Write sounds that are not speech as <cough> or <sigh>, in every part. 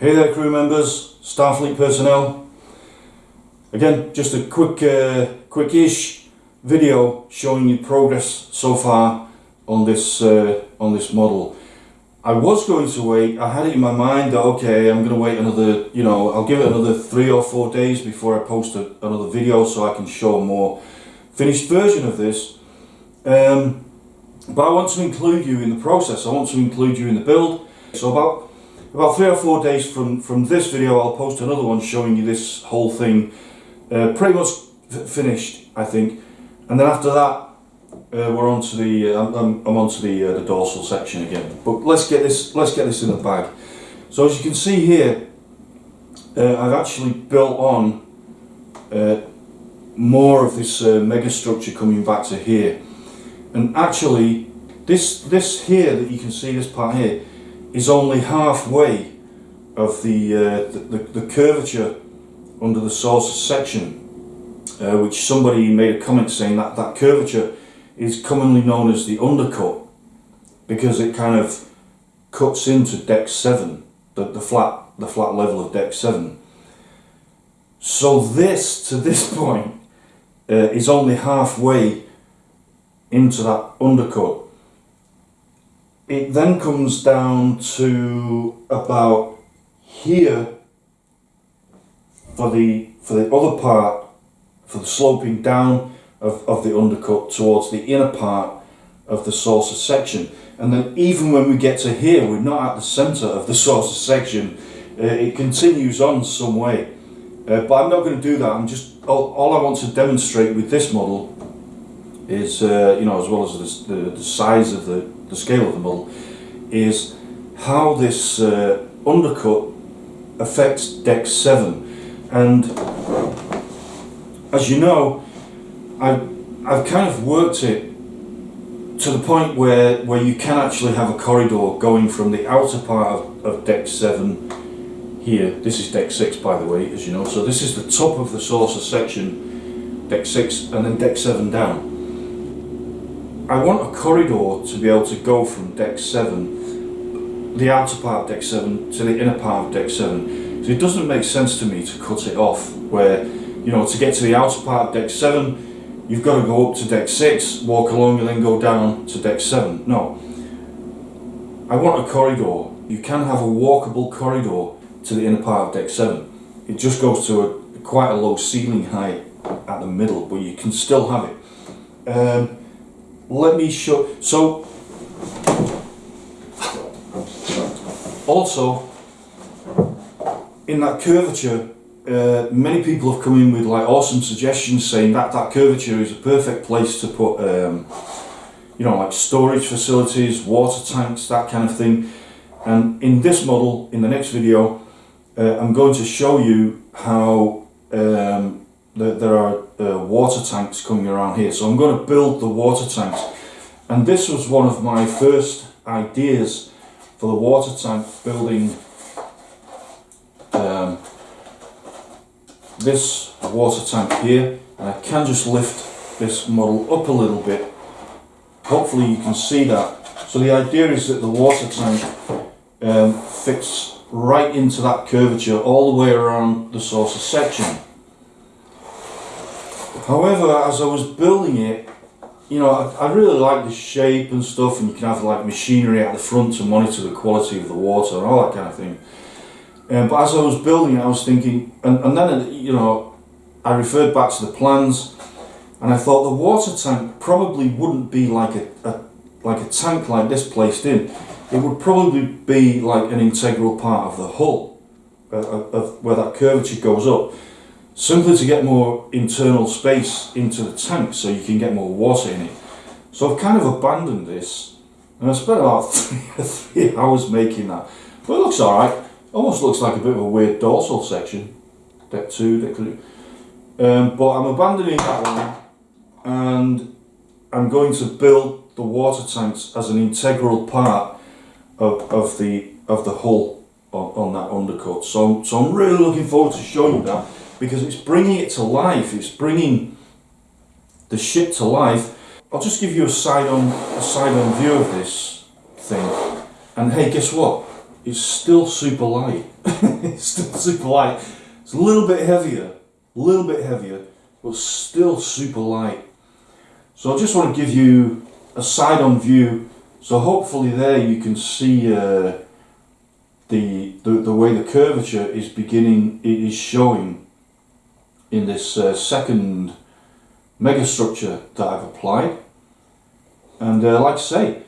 Hey there crew members, Starfleet personnel. Again, just a quick, uh, quick-ish video showing you progress so far on this, uh, on this model. I was going to wait, I had it in my mind that okay, I'm going to wait another, you know, I'll give it another three or four days before I post a, another video so I can show a more finished version of this. Um, but I want to include you in the process, I want to include you in the build. So about, about three or four days from, from this video I'll post another one showing you this whole thing uh, pretty much finished I think. And then after that uh, we're on to the uh, I'm, I'm on to the uh, the dorsal section again. But let's get this let's get this in the bag. So as you can see here uh, I've actually built on uh, more of this uh, mega structure coming back to here. And actually this this here that you can see this part here is only halfway of the, the, the, the curvature under the saucer section which somebody made a comment saying that that curvature is commonly known as the undercut because it kind of cuts into deck 7, the, the, flat, the flat level of deck 7. So this, to this <laughs> point, uh, is only halfway into that undercut. It then comes down to about here for the for the other part, for the sloping down of, of the undercut towards the inner part of the saucer section. And then even when we get to here, we're not at the center of the <laughs> saucer section. Uh, it continues on some way. Uh, but I'm not going to do that. I'm just all, all, I want to demonstrate with this model is, uh, you know, as well as the, the, the, size of the, the scale of the model, is how this uh, undercut affects deck 7. And as you know, I've, I've kind of worked it to the point where, where you can actually have a corridor going from the outer part of, of deck 7 here. This is deck 6 by the way, as you know. So this is the top of the saucer section, deck 6 and then deck 7 down. I want a corridor to be able to go from deck 7, the outer part of deck 7 to the inner part of deck 7. So it doesn't make sense to me to cut it off where, you know, to get to the outer part of deck 7 you've got to go up to deck 6, walk along and then go down to deck 7. No. I want a corridor. You can have a walkable corridor to the inner part of deck 7. It just goes to a, quite a low ceiling height at the middle, but you can still have it. Um, let me show... So, also, in that curvature, uh, many people have come in with like awesome suggestions saying that that curvature is a perfect place to put um, you know like storage facilities water tanks that kind of thing. And in this model in the next video uh, I'm going to show you how um, there are uh, water tanks coming around here. So I'm going to build the water tanks. And this was one of my first ideas for the water tank building. Um, this water tank here and I can just lift this model up a little bit. Hopefully you can see that. So the idea is that the water tank um, fits right into that curvature all the way around the saucer section however as I was building it you know I, I really like the shape and stuff and you can have like machinery at the front to monitor the quality of the water and all that kind of thing um, but as I was building it, I was thinking, and, and then, you know, I referred back to the plans and I thought the water tank probably wouldn't be like a, a like a tank like this placed in. It would probably be like an integral part of the hull, uh, of, of where that curvature goes up, simply to get more internal space into the tank so you can get more water in it. So I've kind of abandoned this and I spent about <laughs> three, hours making that. But it looks alright. Almost looks like a bit of a weird dorsal section. Deck 2, deck 3. Um, but I'm abandoning that one and I'm going to build the water tanks as an integral part of, of the of the hull on, on that undercut. So, so I'm really looking forward to showing you that because it's bringing it to life. It's bringing the ship to life. I'll just give you a side on a side on view of this thing. And hey, guess what? It's still super light. <laughs> it's still super light. It's a little bit heavier, a little bit heavier, but still super light. So I just want to give you a side-on view. So hopefully there you can see uh, the, the the way the curvature is beginning. It is showing in this uh, second megastructure that I've applied. And uh, like I say,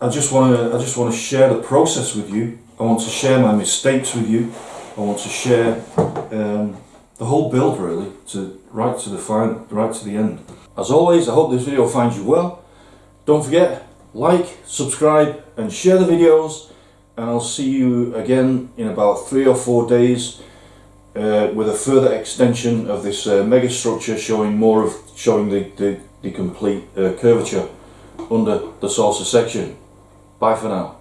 I just want to I just want to share the process with you. I want to share my mistakes with you. I want to share um, the whole build really to right to the fine right to the end. As always, I hope this video finds you well. Don't forget like, subscribe, and share the videos. And I'll see you again in about three or four days uh, with a further extension of this uh, mega structure showing more of showing the, the, the complete uh, curvature under the saucer section. Bye for now.